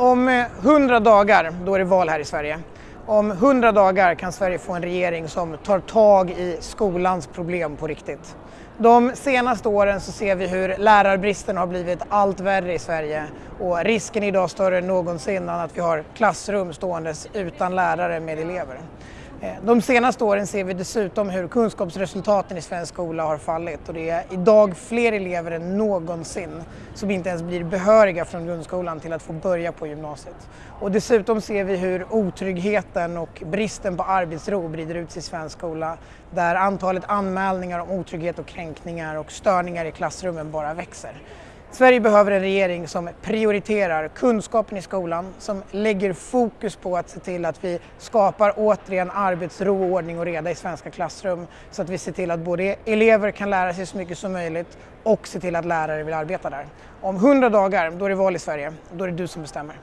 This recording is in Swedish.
Om eh, hundra dagar, då är det val här i Sverige. Om hundra dagar kan Sverige få en regering som tar tag i skolans problem på riktigt. De senaste åren så ser vi hur lärarbristen har blivit allt värre i Sverige och risken är idag större än någonsin att vi har klassrum ståendes utan lärare med elever. Eh, de senaste åren ser vi dessutom hur kunskapsresultaten i svensk skola har fallit och det är idag fler elever än någonsin som inte ens blir behöriga från grundskolan till att få börja på gymnasiet. Och dessutom ser vi hur otryggheten och bristen på arbetsro brider ut sig i svensk skola där antalet anmälningar om otrygghet och kränkningar och störningar i klassrummen bara växer. Sverige behöver en regering som prioriterar kunskapen i skolan, som lägger fokus på att se till att vi skapar återigen arbetsro, ordning och reda i svenska klassrum så att vi ser till att både elever kan lära sig så mycket som möjligt och se till att lärare vill arbeta där. Om hundra dagar, då är det val i Sverige. Då är det du som bestämmer.